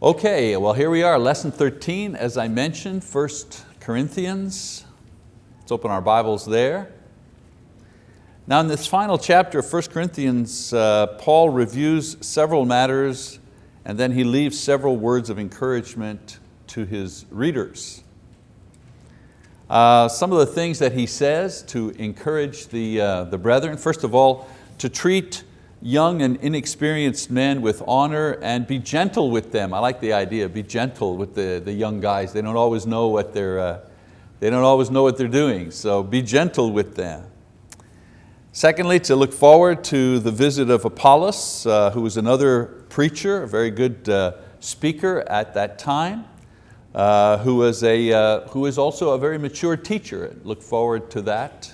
Okay, well here we are, lesson 13, as I mentioned, 1 Corinthians. Let's open our Bibles there. Now in this final chapter of 1 Corinthians, uh, Paul reviews several matters and then he leaves several words of encouragement to his readers. Uh, some of the things that he says to encourage the, uh, the brethren, first of all, to treat young and inexperienced men with honor and be gentle with them. I like the idea, be gentle with the, the young guys. They don't always know what they're, uh, they don't always know what they're doing, so be gentle with them. Secondly, to look forward to the visit of Apollos, uh, who was another preacher, a very good uh, speaker at that time, uh, who, was a, uh, who is also a very mature teacher. Look forward to that.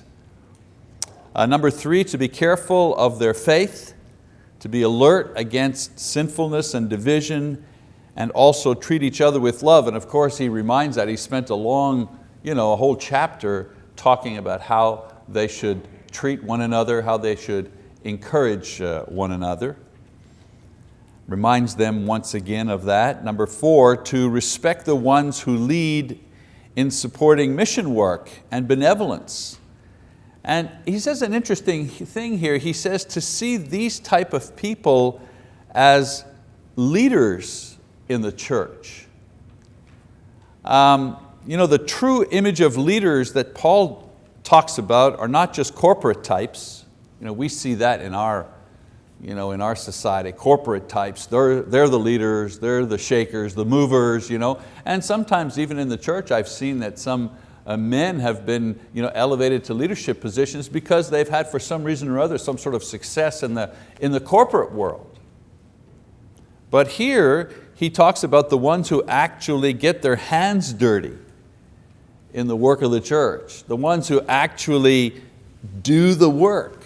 Uh, number three, to be careful of their faith to be alert against sinfulness and division and also treat each other with love. And of course he reminds that, he spent a long, you know, a whole chapter talking about how they should treat one another, how they should encourage uh, one another. Reminds them once again of that. Number four, to respect the ones who lead in supporting mission work and benevolence and he says an interesting thing here. He says to see these type of people as leaders in the church. Um, you know, the true image of leaders that Paul talks about are not just corporate types. You know, we see that in our, you know, in our society, corporate types. They're, they're the leaders, they're the shakers, the movers. You know? And sometimes even in the church I've seen that some uh, men have been you know, elevated to leadership positions because they've had for some reason or other some sort of success in the, in the corporate world. But here he talks about the ones who actually get their hands dirty in the work of the church, the ones who actually do the work.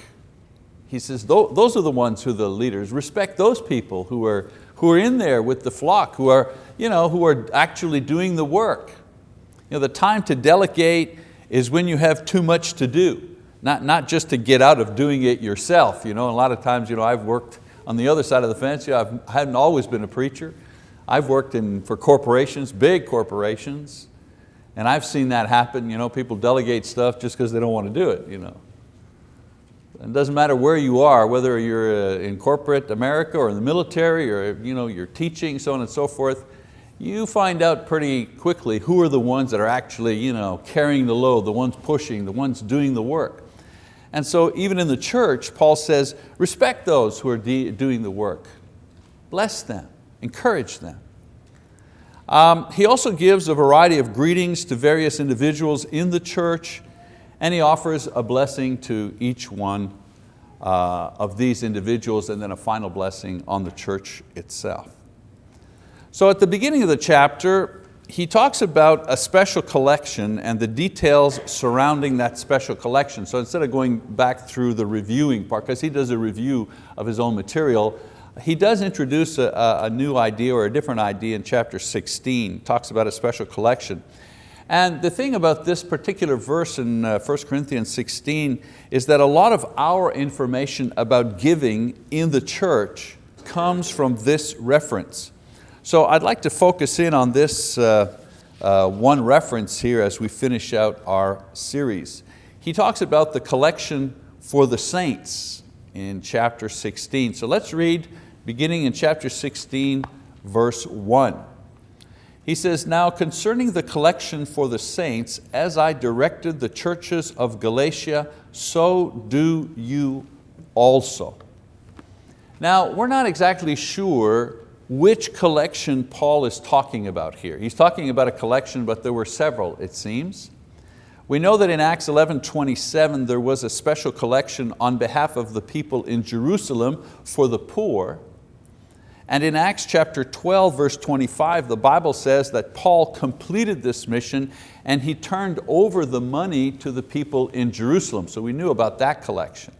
He says those are the ones who are the leaders. Respect those people who are, who are in there with the flock, who are, you know, who are actually doing the work. You know, the time to delegate is when you have too much to do, not, not just to get out of doing it yourself. You know, a lot of times you know, I've worked on the other side of the fence. You know, I've, I haven't always been a preacher. I've worked in, for corporations, big corporations, and I've seen that happen. You know, people delegate stuff just because they don't want to do it. You know. It doesn't matter where you are, whether you're uh, in corporate America or in the military or you know, you're teaching, so on and so forth, you find out pretty quickly who are the ones that are actually you know, carrying the load, the ones pushing, the ones doing the work. And so even in the church, Paul says, respect those who are doing the work. Bless them, encourage them. Um, he also gives a variety of greetings to various individuals in the church and he offers a blessing to each one uh, of these individuals and then a final blessing on the church itself. So at the beginning of the chapter, he talks about a special collection and the details surrounding that special collection. So instead of going back through the reviewing part, because he does a review of his own material, he does introduce a, a, new idea or a different idea in chapter 16, talks about a special collection. And the thing about this particular verse in 1 uh, Corinthians 16 is that a lot of our information about giving in the church comes from this reference. So I'd like to focus in on this uh, uh, one reference here as we finish out our series. He talks about the collection for the saints in chapter 16. So let's read beginning in chapter 16, verse 1. He says, now concerning the collection for the saints, as I directed the churches of Galatia, so do you also. Now, we're not exactly sure which collection Paul is talking about here. He's talking about a collection, but there were several, it seems. We know that in Acts 11, 27, there was a special collection on behalf of the people in Jerusalem for the poor. And in Acts chapter 12, verse 25, the Bible says that Paul completed this mission and he turned over the money to the people in Jerusalem. So we knew about that collection.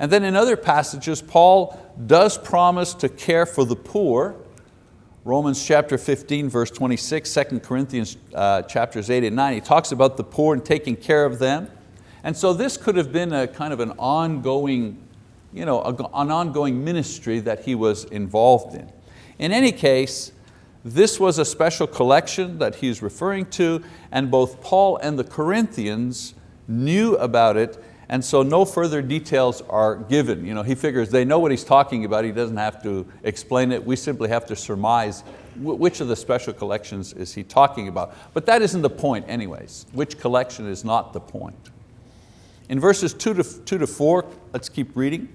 And then in other passages, Paul does promise to care for the poor. Romans chapter 15, verse 26, 2 Corinthians uh, chapters 8 and 9, he talks about the poor and taking care of them. And so this could have been a kind of an ongoing, you know, an ongoing ministry that he was involved in. In any case, This was a special collection that he's referring to, and both Paul and the Corinthians knew about it, and so no further details are given. You know, he figures they know what he's talking about, he doesn't have to explain it, we simply have to surmise which of the special collections is he talking about. But that isn't the point anyways. Which collection is not the point. In verses two to, two to four, let's keep reading.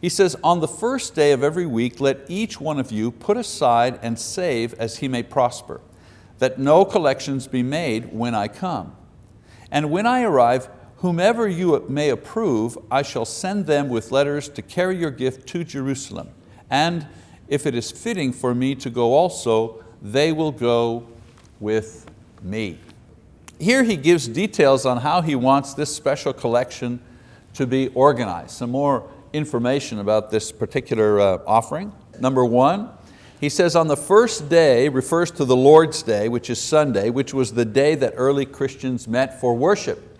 He says, on the first day of every week, let each one of you put aside and save as he may prosper, that no collections be made when I come. And when I arrive, whomever you may approve, I shall send them with letters to carry your gift to Jerusalem. And if it is fitting for me to go also, they will go with me. Here he gives details on how he wants this special collection to be organized. Some more information about this particular uh, offering. Number one, he says on the first day refers to the Lord's Day, which is Sunday, which was the day that early Christians met for worship.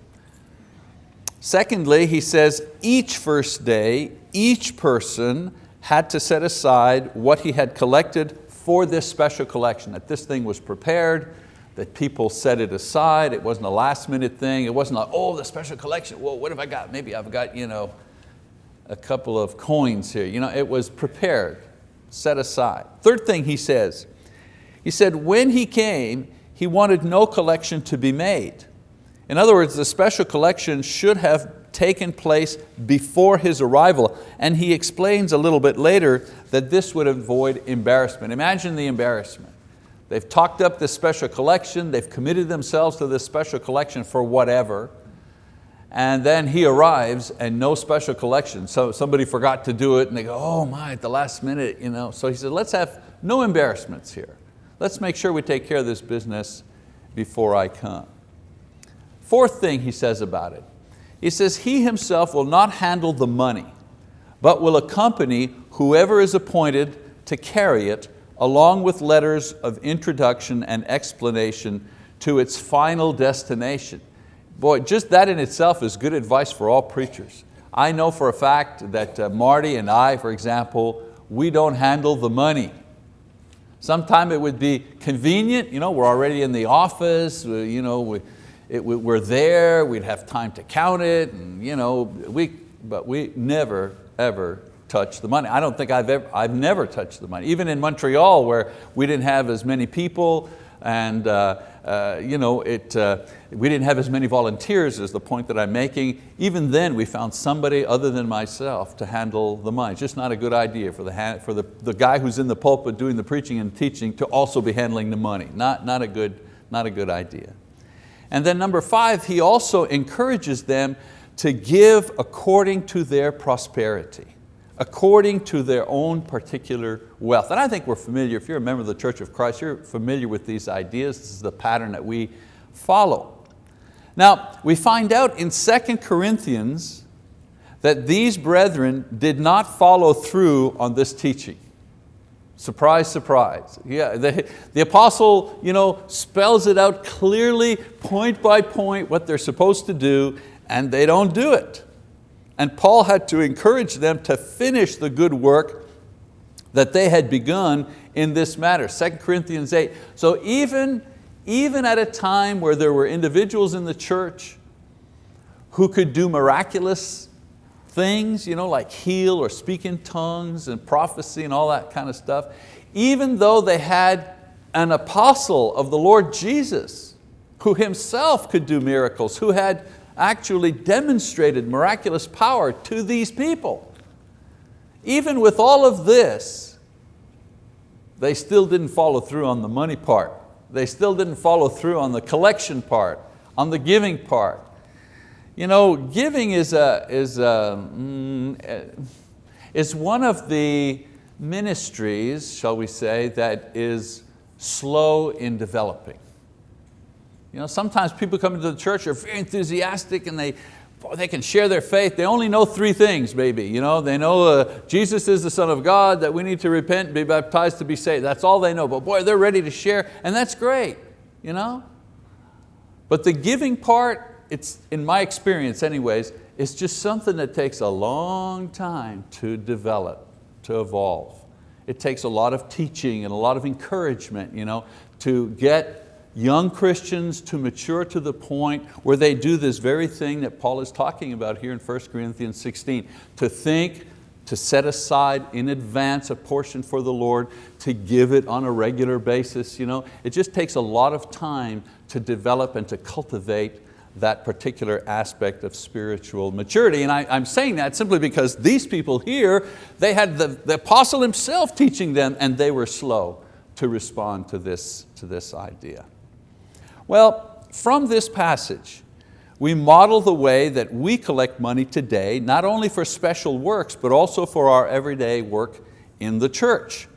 Secondly, he says each first day, each person had to set aside what he had collected for this special collection, that this thing was prepared, that people set it aside, it wasn't a last minute thing, it wasn't like, oh, the special collection, well, what have I got? Maybe I've got you know, a couple of coins here. You know, it was prepared, set aside. Third thing he says, he said when he came, he wanted no collection to be made. In other words, the special collection should have taken place before his arrival. And he explains a little bit later that this would avoid embarrassment. Imagine the embarrassment. They've talked up this special collection, they've committed themselves to this special collection for whatever, and then he arrives and no special collection. So somebody forgot to do it and they go, oh my, at the last minute. You know? So he said, let's have no embarrassments here. Let's make sure we take care of this business before I come. Fourth thing he says about it, he says, he himself will not handle the money, but will accompany whoever is appointed to carry it along with letters of introduction and explanation to its final destination. Boy, just that in itself is good advice for all preachers. I know for a fact that uh, Marty and I, for example, we don't handle the money. Sometime it would be convenient, you know, we're already in the office, you know, we, it, we're there, we'd have time to count it, and, you know, we, but we never, ever touch the money. I don't think I've ever, I've never touched the money. Even in Montreal where we didn't have as many people, and uh, uh, you know, it, uh, we didn't have as many volunteers as the point that I'm making. Even then we found somebody other than myself to handle the money. It's just not a good idea for, the, for the, the guy who's in the pulpit doing the preaching and teaching to also be handling the money. Not, not, a good, not a good idea. And then number five, he also encourages them to give according to their prosperity according to their own particular wealth. And I think we're familiar, if you're a member of the Church of Christ, you're familiar with these ideas. This is the pattern that we follow. Now, we find out in 2 Corinthians that these brethren did not follow through on this teaching. Surprise, surprise. Yeah, the, the apostle you know, spells it out clearly, point by point, what they're supposed to do, and they don't do it. And Paul had to encourage them to finish the good work that they had begun in this matter, 2 Corinthians 8. So even, even at a time where there were individuals in the church who could do miraculous things, you know, like heal or speak in tongues and prophecy and all that kind of stuff, even though they had an apostle of the Lord Jesus who himself could do miracles, who had actually demonstrated miraculous power to these people. Even with all of this, they still didn't follow through on the money part. They still didn't follow through on the collection part, on the giving part. You know, giving is, a, is, a, mm, is one of the ministries, shall we say, that is slow in developing. You know, sometimes people come into the church are very enthusiastic and they, boy, they can share their faith. They only know three things maybe. You know, they know uh, Jesus is the Son of God, that we need to repent be baptized to be saved. That's all they know. But boy, they're ready to share and that's great. You know? But the giving part, it's, in my experience anyways, it's just something that takes a long time to develop, to evolve. It takes a lot of teaching and a lot of encouragement you know, to get young Christians to mature to the point where they do this very thing that Paul is talking about here in 1 Corinthians 16, to think, to set aside in advance a portion for the Lord, to give it on a regular basis. You know? It just takes a lot of time to develop and to cultivate that particular aspect of spiritual maturity. And I, am saying that simply because these people here, they had the, the apostle himself teaching them and they were slow to respond to this, to this idea. Well, from this passage, we model the way that we collect money today, not only for special works, but also for our everyday work in the church.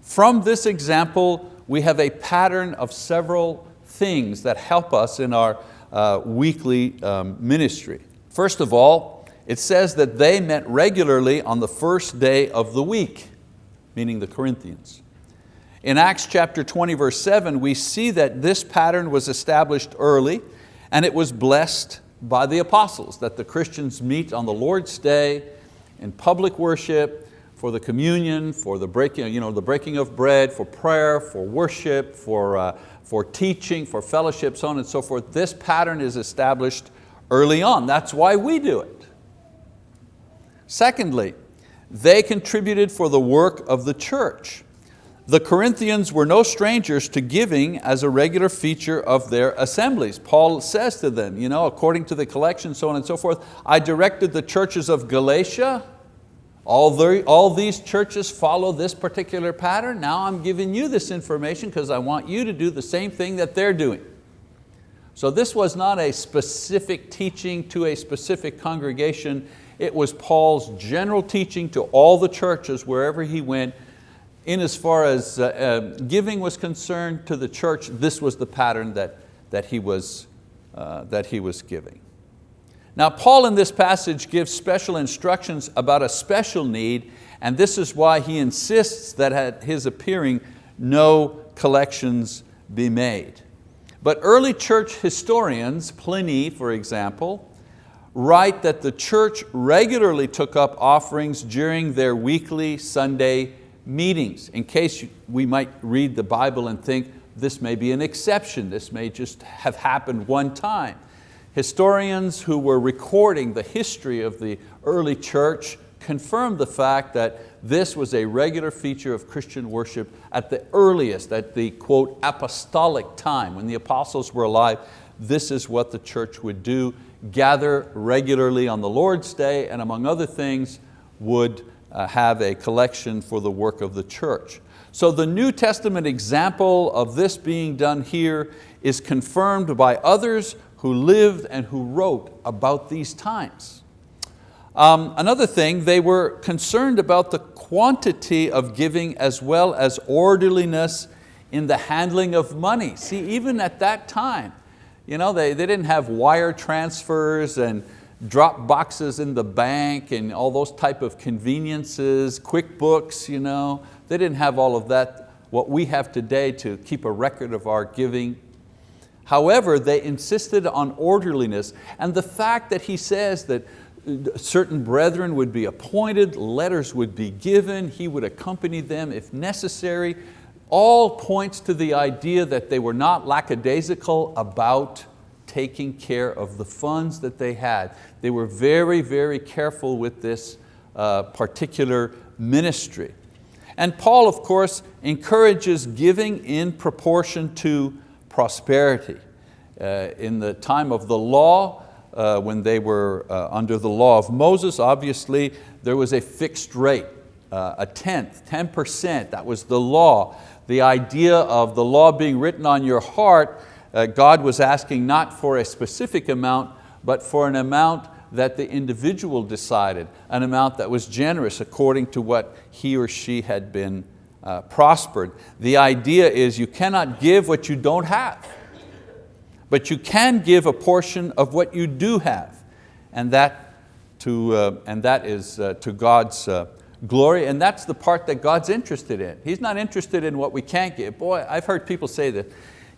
From this example, we have a pattern of several things that help us in our uh, weekly um, ministry. First of all, it says that they met regularly on the first day of the week, meaning the Corinthians. In Acts chapter 20 verse 7, we see that this pattern was established early and it was blessed by the apostles, that the Christians meet on the Lord's day in public worship, for the communion, for the breaking, you know, the breaking of bread, for prayer, for worship, for, uh, for teaching, for fellowship, so on and so forth. This pattern is established early on. That's why we do it. Secondly, they contributed for the work of the church. The Corinthians were no strangers to giving as a regular feature of their assemblies. Paul says to them, you know, according to the collection, so on and so forth, I directed the churches of Galatia, all, the, all these churches follow this particular pattern. Now I'm giving you this information because I want you to do the same thing that they're doing. So this was not a specific teaching to a specific congregation. It was Paul's general teaching to all the churches wherever he went. In as far as uh, uh, giving was concerned to the church, this was the pattern that, that, he, was, uh, that he was giving. Now Paul in this passage gives special instructions about a special need and this is why he insists that at his appearing no collections be made. But early church historians, Pliny for example, write that the church regularly took up offerings during their weekly Sunday meetings. In case we might read the Bible and think this may be an exception, this may just have happened one time. Historians who were recording the history of the early church confirmed the fact that this was a regular feature of Christian worship at the earliest, at the quote, apostolic time, when the apostles were alive, this is what the church would do, gather regularly on the Lord's day, and among other things, would uh, have a collection for the work of the church. So the New Testament example of this being done here is confirmed by others who lived and who wrote about these times. Um, another thing, they were concerned about the quantity of giving as well as orderliness in the handling of money. See, even at that time, you know, they, they didn't have wire transfers and drop boxes in the bank and all those type of conveniences, QuickBooks, you know. They didn't have all of that, what we have today to keep a record of our giving. However, they insisted on orderliness and the fact that he says that certain brethren would be appointed, letters would be given, he would accompany them if necessary, all points to the idea that they were not lackadaisical about taking care of the funds that they had. They were very, very careful with this uh, particular ministry. And Paul, of course, encourages giving in proportion to prosperity. Uh, in the time of the law, uh, when they were uh, under the law of Moses, obviously there was a fixed rate, uh, a tenth, 10%, that was the law. The idea of the law being written on your heart, uh, God was asking not for a specific amount, but for an amount that the individual decided, an amount that was generous according to what he or she had been uh, prospered. The idea is you cannot give what you don't have, but you can give a portion of what you do have, and that, to, uh, and that is uh, to God's uh, glory, and that's the part that God's interested in. He's not interested in what we can't give. Boy, I've heard people say that,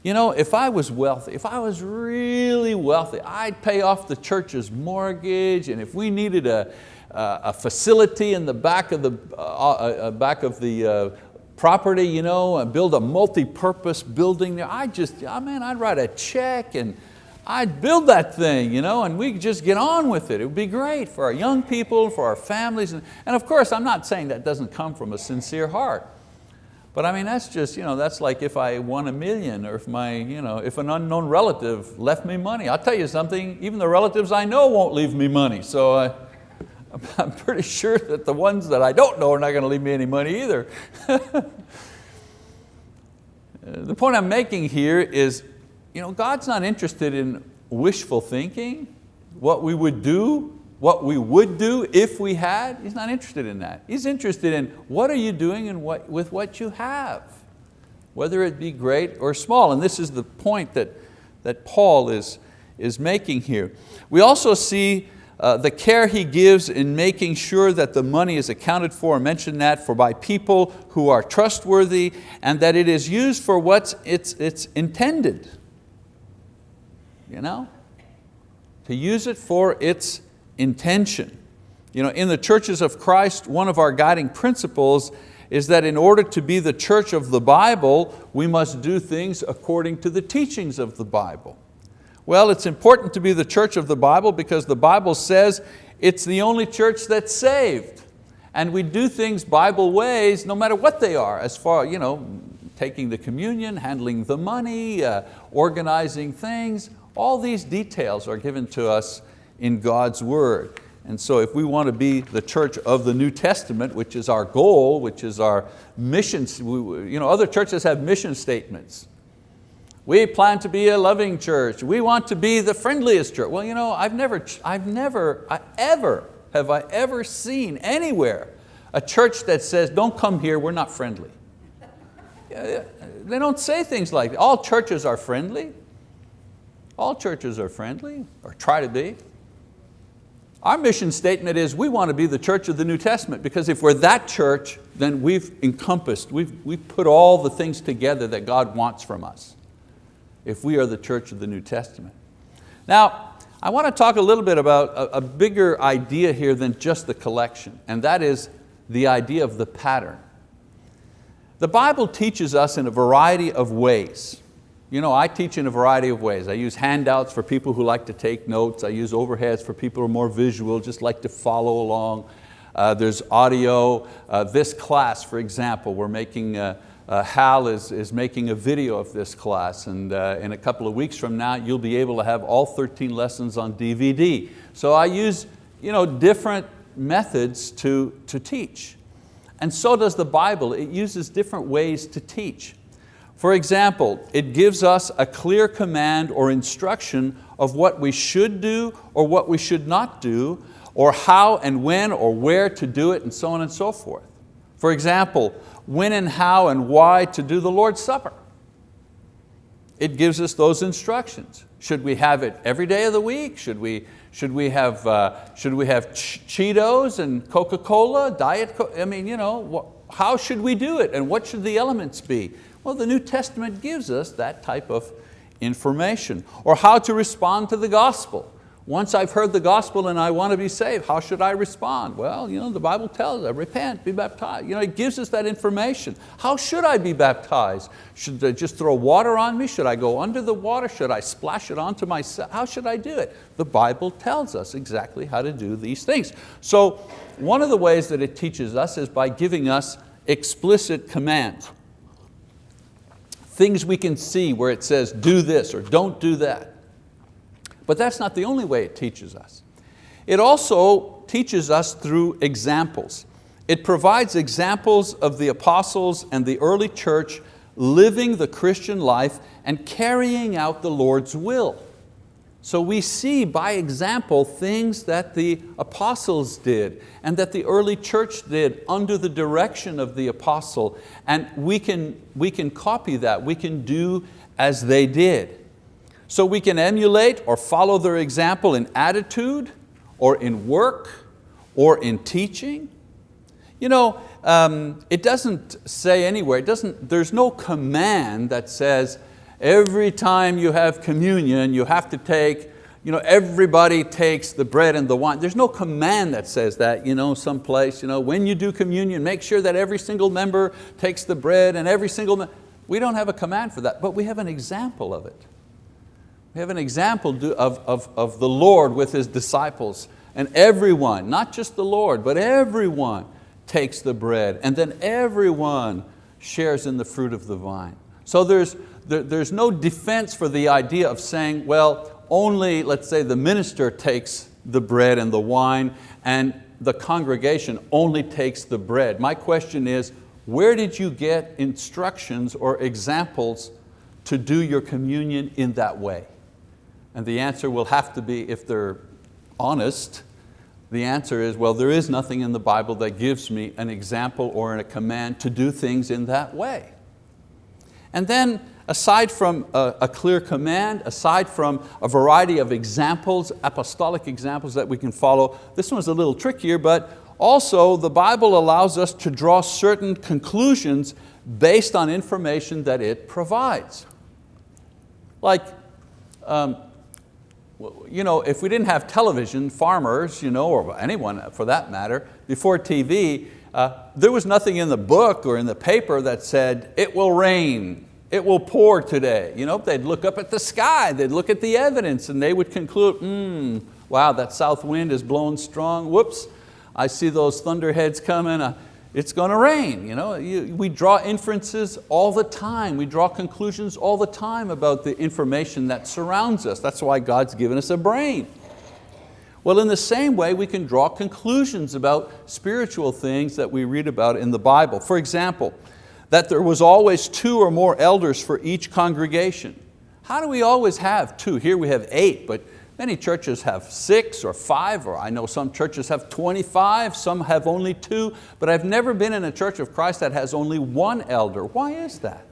you know, if I was wealthy, if I was really wealthy, I'd pay off the church's mortgage, and if we needed a, uh, a facility in the back of the, uh, uh, back of the property, you know, build a multi-purpose building there. I just, I mean, I'd write a check and I'd build that thing, you know, and we could just get on with it. It would be great for our young people, for our families. And, and of course, I'm not saying that doesn't come from a sincere heart. But I mean, that's just, you know, that's like if I won a million or if, my, you know, if an unknown relative left me money. I'll tell you something, even the relatives I know won't leave me money. So I, I'm pretty sure that the ones that I don't know are not going to leave me any money either. Uh, the point I'm making here is, you know, God's not interested in wishful thinking, what we would do what we would do if we had, he's not interested in that. He's interested in what are you doing and what, with what you have, whether it be great or small. And this is the point that, that Paul is, is making here. We also see uh, the care he gives in making sure that the money is accounted for, I mentioned that, for by people who are trustworthy and that it is used for what it's, it's intended. You know? To use it for its intention. You know, in the churches of Christ, one of our guiding principles is that in order to be the church of the Bible, we must do things according to the teachings of the Bible. Well, it's important to be the church of the Bible because the Bible says it's the only church that's saved. And we do things Bible ways no matter what they are, as far, you know, taking the communion, handling the money, uh, organizing things, all these details are given to us in God's word. And so if we want to be the church of the New Testament, which is our goal, which is our mission, you know, other churches have mission statements. We plan to be a loving church. We want to be the friendliest church. Well, you know, I've never, I've never, I, ever, have I ever seen anywhere a church that says, don't come here, we're not friendly. They don't say things like that. All churches are friendly. All churches are friendly, or try to be. Our mission statement is we want to be the church of the New Testament because if we're that church, then we've encompassed, we've, we've put all the things together that God wants from us if we are the church of the New Testament. Now, I want to talk a little bit about a, a bigger idea here than just the collection, and that is the idea of the pattern. The Bible teaches us in a variety of ways you know, I teach in a variety of ways. I use handouts for people who like to take notes. I use overheads for people who are more visual, just like to follow along. Uh, there's audio. Uh, this class, for example, we're making, uh, uh Hal is, is making a video of this class and uh, in a couple of weeks from now you'll be able to have all 13 lessons on DVD. So I use you know, different methods to, to teach. And so does the Bible. It uses different ways to teach. For example, it gives us a clear command or instruction of what we should do or what we should not do, or how and when or where to do it, and so on and so forth. For example, when and how and why to do the Lord's Supper. It gives us those instructions. Should we have it every day of the week? Should we, should we have, uh, should we have Cheetos and Coca-Cola, Diet Coke? I mean, you know, how should we do it and what should the elements be? Well, the New Testament gives us that type of information. Or how to respond to the gospel. Once I've heard the gospel and I want to be saved, how should I respond? Well, you know, the Bible tells us, repent, be baptized. You know, it gives us that information. How should I be baptized? Should I just throw water on me? Should I go under the water? Should I splash it onto myself? How should I do it? The Bible tells us exactly how to do these things. So one of the ways that it teaches us is by giving us explicit commands things we can see where it says do this or don't do that. But that's not the only way it teaches us. It also teaches us through examples. It provides examples of the apostles and the early church living the Christian life and carrying out the Lord's will. So we see by example things that the apostles did and that the early church did under the direction of the apostle and we can, we can copy that, we can do as they did. So we can emulate or follow their example in attitude or in work or in teaching. You know, um, it doesn't say anywhere, it doesn't, there's no command that says, Every time you have communion, you have to take you know, everybody takes the bread and the wine. There's no command that says that, you know, someplace, you know, when you do communion, make sure that every single member takes the bread and every single, we don't have a command for that, but we have an example of it. We have an example of, of, of the Lord with His disciples and everyone, not just the Lord, but everyone takes the bread and then everyone shares in the fruit of the vine. So there's, there, there's no defense for the idea of saying, well, only, let's say, the minister takes the bread and the wine and the congregation only takes the bread. My question is, where did you get instructions or examples to do your communion in that way? And the answer will have to be, if they're honest, the answer is, well, there is nothing in the Bible that gives me an example or a command to do things in that way. And then aside from a, a, clear command, aside from a variety of examples, apostolic examples that we can follow, this one's a little trickier, but also the Bible allows us to draw certain conclusions based on information that it provides. Like, um, you know, if we didn't have television, farmers, you know, or anyone for that matter, before TV, uh, there was nothing in the book or in the paper that said, it will rain, it will pour today. You know, they'd look up at the sky, they'd look at the evidence and they would conclude, hmm, wow, that south wind is blowing strong, whoops, I see those thunderheads coming, uh, it's going to rain. You know? You, we draw inferences all the time, we draw conclusions all the time about the information that surrounds us. That's why God's given us a brain. Well, in the same way, we can draw conclusions about spiritual things that we read about in the Bible. For example, that there was always two or more elders for each congregation. How do we always have two? Here we have eight, but many churches have six or five, or I know some churches have 25, some have only two, but I've never been in a church of Christ that has only one elder. Why is that?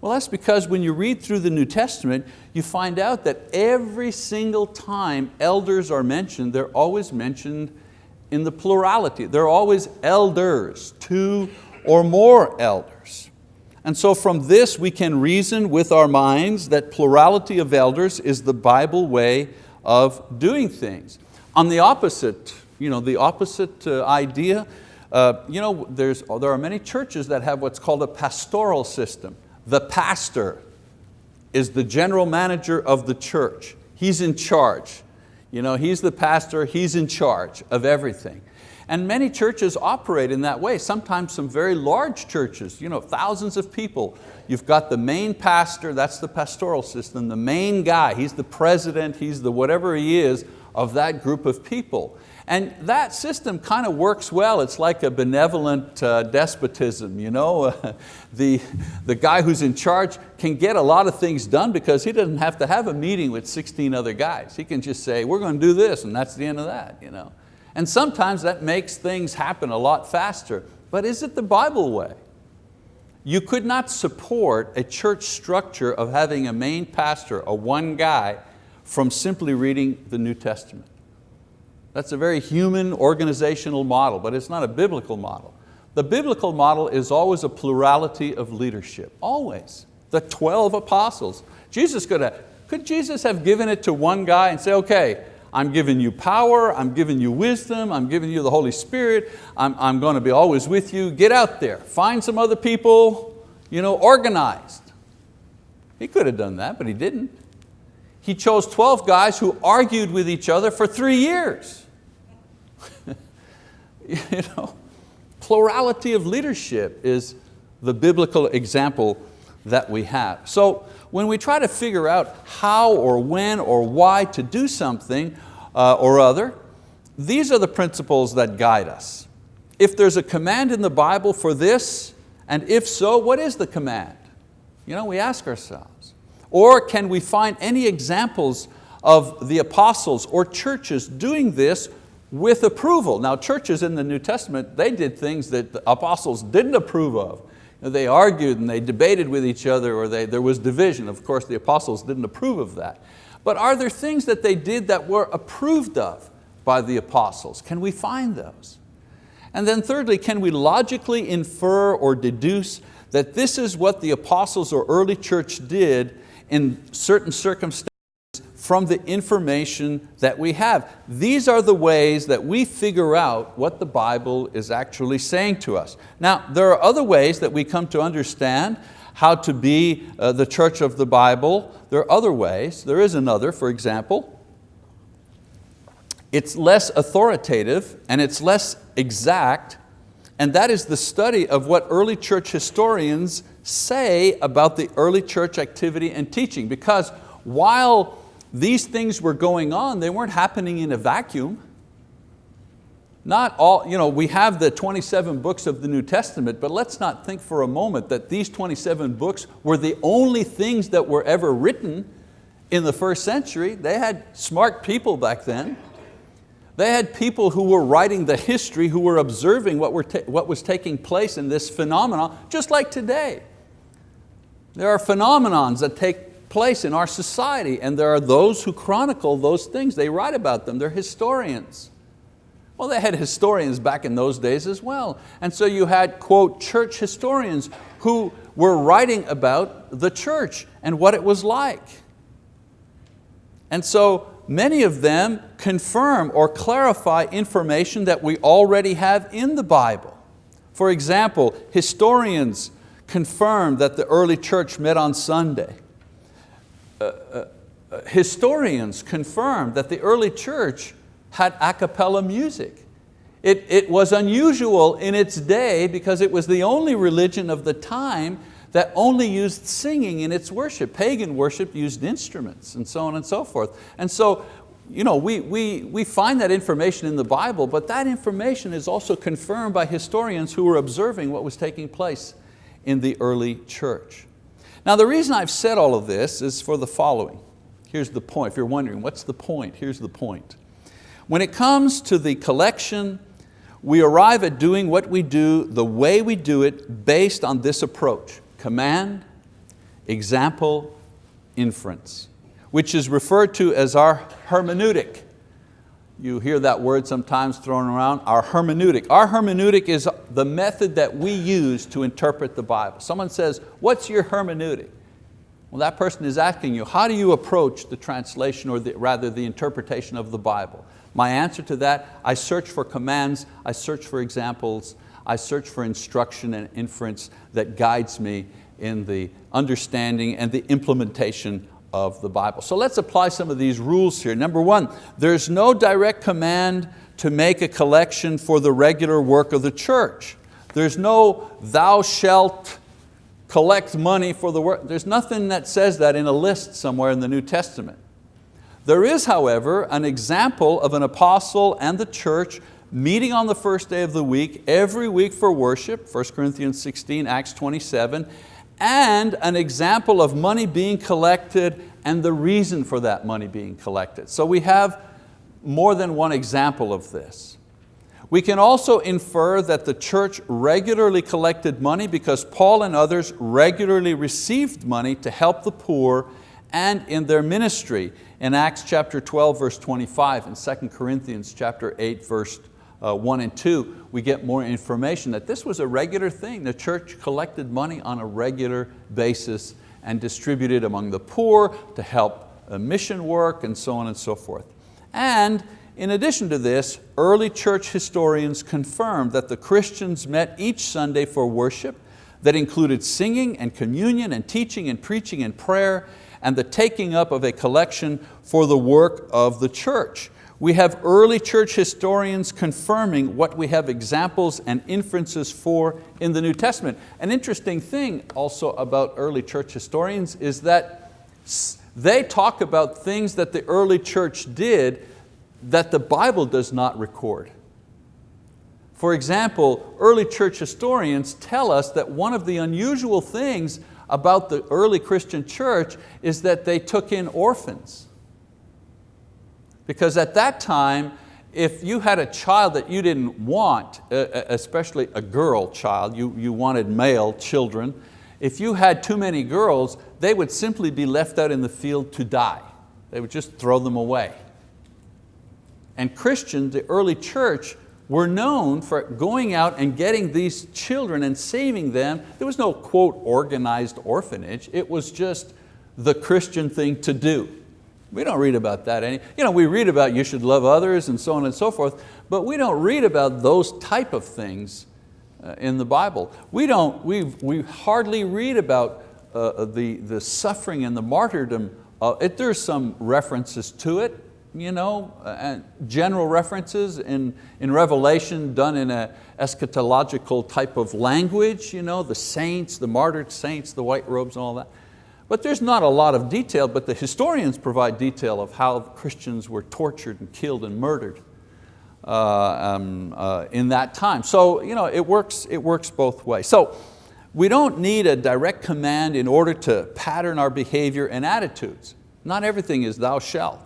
Well, that's because when you read through the New Testament, you find out that every single time elders are mentioned, they're always mentioned in the plurality. They're always elders, two or more elders. And so from this we can reason with our minds that plurality of elders is the Bible way of doing things. On the opposite, you know, the opposite uh, idea, uh, you know, there's, there are many churches that have what's called a pastoral system. The pastor is the general manager of the church. He's in charge. You know, he's the pastor, he's in charge of everything. And many churches operate in that way, sometimes some very large churches, you know, thousands of people. You've got the main pastor, that's the pastoral system, the main guy, he's the president, he's the whatever he is of that group of people. And that system kind of works well. It's like a benevolent uh, despotism. You know? the, the guy who's in charge can get a lot of things done because he doesn't have to have a meeting with 16 other guys. He can just say, we're going to do this, and that's the end of that. You know? And sometimes that makes things happen a lot faster. But is it the Bible way? You could not support a church structure of having a main pastor, a one guy, from simply reading the New Testament. That's a very human organizational model, but it's not a biblical model. The biblical model is always a plurality of leadership, always. The 12 apostles. Jesus could have, could Jesus have given it to one guy and say, okay, I'm giving you power, I'm giving you wisdom, I'm giving you the Holy Spirit, I'm, I'm going to be always with you. Get out there, find some other people, you know, organized. He could have done that, but he didn't. He chose 12 guys who argued with each other for three years. you know, plurality of leadership is the biblical example that we have. So when we try to figure out how or when or why to do something uh, or other, these are the principles that guide us. If there's a command in the Bible for this, and if so, what is the command? You know, we ask ourselves. Or can we find any examples of the apostles or churches doing this with approval? Now churches in the New Testament, they did things that the apostles didn't approve of they argued and they debated with each other or they, there was division. Of course, the apostles didn't approve of that. But are there things that they did that were approved of by the apostles? Can we find those? And then thirdly, can we logically infer or deduce that this is what the apostles or early church did in certain circumstances from the information that we have. These are the ways that we figure out what the Bible is actually saying to us. Now, there are other ways that we come to understand how to be uh, the church of the Bible. There are other ways. There is another, for example. It's less authoritative and it's less exact, and that is the study of what early church historians say about the early church activity and teaching. Because while these things were going on, they weren't happening in a vacuum. Not all, you know, we have the 27 books of the New Testament, but let's not think for a moment that these 27 books were the only things that were ever written in the first century. They had smart people back then. They had people who were writing the history, who were observing what, were what was taking place in this phenomenon, just like today. There are phenomenons that take place in our society and there are those who chronicle those things. They write about them, they're historians. Well, they had historians back in those days as well. And so you had, quote, church historians who were writing about the church and what it was like. And so many of them confirm or clarify information that we already have in the Bible. For example, historians confirm that the early church met on Sunday. Uh, uh, uh, historians confirm that the early church had a cappella music. It, it was unusual in its day because it was the only religion of the time that only used singing in its worship. Pagan worship used instruments and so on and so forth. And so you know, we, we, we find that information in the Bible, but that information is also confirmed by historians who were observing what was taking place in the early church. Now the reason I've said all of this is for the following. Here's the point, if you're wondering, what's the point? Here's the point. When it comes to the collection, we arrive at doing what we do the way we do it based on this approach, command, example, inference, which is referred to as our hermeneutic. You hear that word sometimes thrown around, our hermeneutic. Our hermeneutic is the method that we use to interpret the Bible. Someone says, what's your hermeneutic? Well, that person is asking you, how do you approach the translation or the, rather the interpretation of the Bible? My answer to that, I search for commands, I search for examples, I search for instruction and inference that guides me in the understanding and the implementation of the Bible. So let's apply some of these rules here. Number one, there's no direct command to make a collection for the regular work of the church. There's no thou shalt collect money for the work. There's nothing that says that in a list somewhere in the New Testament. There is, however, an example of an apostle and the church meeting on the first day of the week, every week for worship, 1 Corinthians 16, Acts 27, and an example of money being collected and the reason for that money being collected. So we have more than one example of this. We can also infer that the church regularly collected money because Paul and others regularly received money to help the poor and in their ministry in Acts chapter 12 verse 25 and 2 Corinthians chapter 8 verse uh, 1 and 2, we get more information that this was a regular thing. The church collected money on a regular basis and distributed among the poor to help uh, mission work and so on and so forth. And in addition to this, early church historians confirmed that the Christians met each Sunday for worship that included singing and communion and teaching and preaching and prayer and the taking up of a collection for the work of the church. We have early church historians confirming what we have examples and inferences for in the New Testament. An interesting thing also about early church historians is that they talk about things that the early church did that the Bible does not record. For example, early church historians tell us that one of the unusual things about the early Christian church is that they took in orphans. Because at that time, if you had a child that you didn't want, especially a girl child, you, you wanted male children, if you had too many girls, they would simply be left out in the field to die. They would just throw them away. And Christians, the early church, were known for going out and getting these children and saving them. There was no, quote, organized orphanage. It was just the Christian thing to do. We don't read about that any, you know, we read about you should love others and so on and so forth, but we don't read about those type of things uh, in the Bible. We, don't, we, we hardly read about uh, the, the suffering and the martyrdom. Uh, it, there's some references to it, you know, and general references in, in Revelation done in an eschatological type of language, you know, the saints, the martyred saints, the white robes and all that. But there's not a lot of detail, but the historians provide detail of how Christians were tortured and killed and murdered uh, um, uh, in that time. So you know, it, works, it works both ways. So we don't need a direct command in order to pattern our behavior and attitudes. Not everything is thou shalt.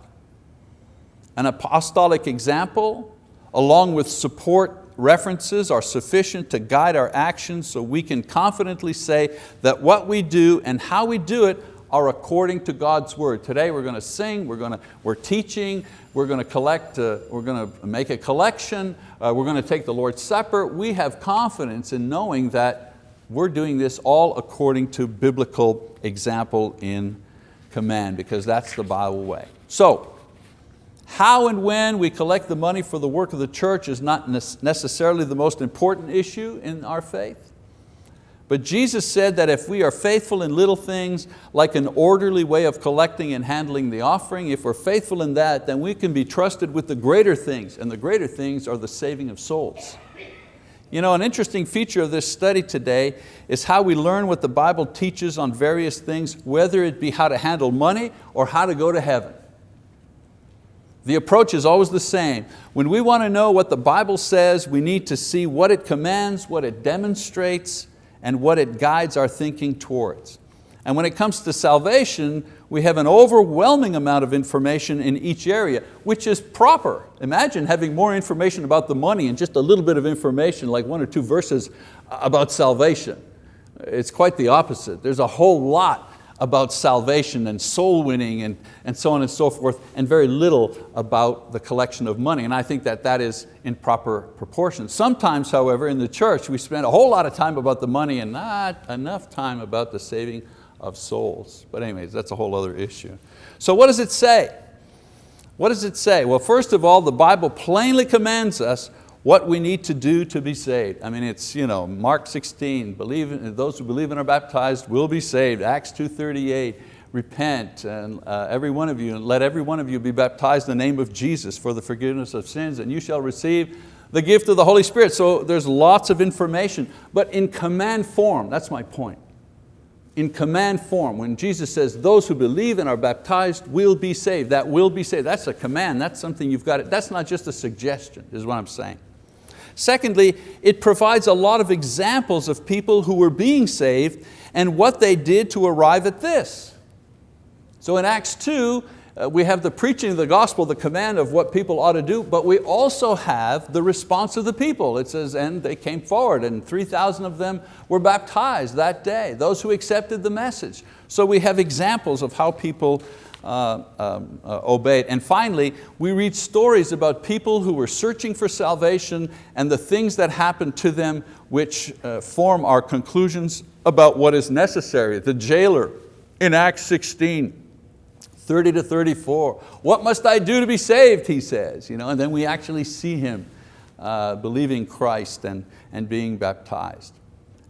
An apostolic example, along with support references are sufficient to guide our actions so we can confidently say that what we do and how we do it are according to God's word. Today we're going to sing, we're, going to, we're teaching, we're going to collect, uh, we're going to make a collection, uh, we're going to take the Lord's Supper. We have confidence in knowing that we're doing this all according to biblical example in command because that's the Bible way. So how and when we collect the money for the work of the church is not necessarily the most important issue in our faith. But Jesus said that if we are faithful in little things, like an orderly way of collecting and handling the offering, if we're faithful in that, then we can be trusted with the greater things, and the greater things are the saving of souls. You know, an interesting feature of this study today is how we learn what the Bible teaches on various things, whether it be how to handle money or how to go to heaven. The approach is always the same. When we want to know what the Bible says, we need to see what it commands, what it demonstrates, and what it guides our thinking towards. And when it comes to salvation, we have an overwhelming amount of information in each area, which is proper. Imagine having more information about the money and just a little bit of information, like one or two verses about salvation. It's quite the opposite. There's a whole lot about salvation and soul winning and, and so on and so forth, and very little about the collection of money. And I think that that is in proper proportion. Sometimes, however, in the church, we spend a whole lot of time about the money and not enough time about the saving of souls. But anyways, that's a whole other issue. So what does it say? What does it say? Well, first of all, the Bible plainly commands us what we need to do to be saved. I mean, it's you know, Mark 16, believe, those who believe and are baptized will be saved. Acts 2.38, repent, and uh, every one of you, and let every one of you be baptized in the name of Jesus for the forgiveness of sins, and you shall receive the gift of the Holy Spirit. So there's lots of information, but in command form, that's my point. In command form, when Jesus says, those who believe and are baptized will be saved, that will be saved, that's a command, that's something you've got, it. that's not just a suggestion, is what I'm saying. Secondly, it provides a lot of examples of people who were being saved and what they did to arrive at this. So in Acts 2, uh, we have the preaching of the gospel, the command of what people ought to do, but we also have the response of the people. It says, and they came forward and 3,000 of them were baptized that day, those who accepted the message. So we have examples of how people uh, um, uh, obeyed. And finally, we read stories about people who were searching for salvation and the things that happened to them which uh, form our conclusions about what is necessary. The jailer in Acts 16, 30 to 34. What must I do to be saved, he says. You know, and then we actually see him uh, believing Christ and, and being baptized.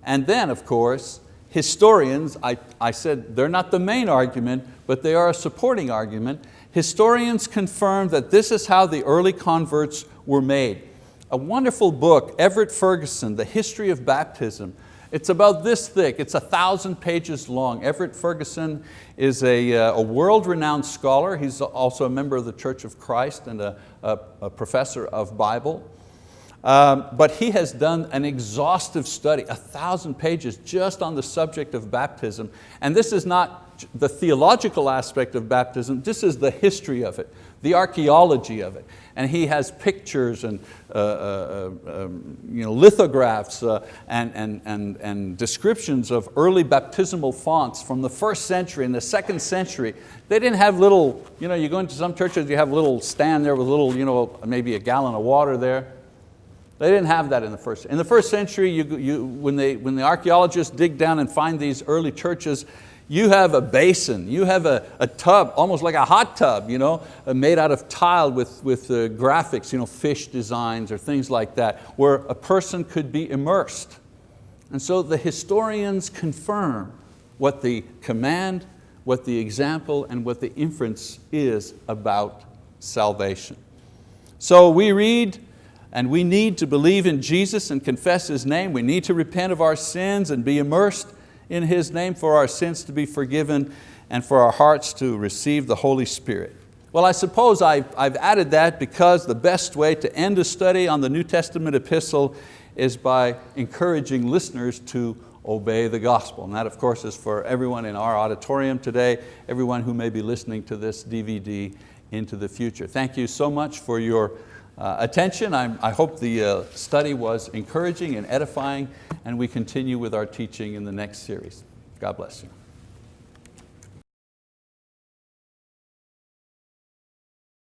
And then, of course, historians, I, I said they're not the main argument, but they are a supporting argument. Historians confirm that this is how the early converts were made. A wonderful book, Everett Ferguson, The History of Baptism. It's about this thick, it's a thousand pages long. Everett Ferguson is a, uh, a world-renowned scholar. He's also a member of the Church of Christ and a, a, a professor of Bible. Um, but he has done an exhaustive study, a thousand pages just on the subject of baptism. And this is not the theological aspect of baptism, this is the history of it, the archaeology of it. And he has pictures and uh, uh, um, you know, lithographs uh, and, and, and, and descriptions of early baptismal fonts from the first century and the second century. They didn't have little, you know, you go into some churches, you have a little stand there with a little, you know, maybe a gallon of water there. They didn't have that in the first. In the first century, you, you, when, they, when the archeologists dig down and find these early churches, You have a basin, you have a, a tub, almost like a hot tub, you know, uh, made out of tile with, with uh, graphics, you know, fish designs or things like that, where a person could be immersed. And so the historians confirm what the command, what the example, and what the inference is about salvation. So we read and we need to believe in Jesus and confess His name. We need to repent of our sins and be immersed in His name for our sins to be forgiven and for our hearts to receive the Holy Spirit. Well, I suppose I've, I've added that because the best way to end a study on the New Testament epistle is by encouraging listeners to obey the gospel. And that of course is for everyone in our auditorium today, everyone who may be listening to this DVD into the future. Thank you so much for your uh, attention. I'm, i hope the uh, study was encouraging and edifying and we continue with our teaching in the next series. God bless you.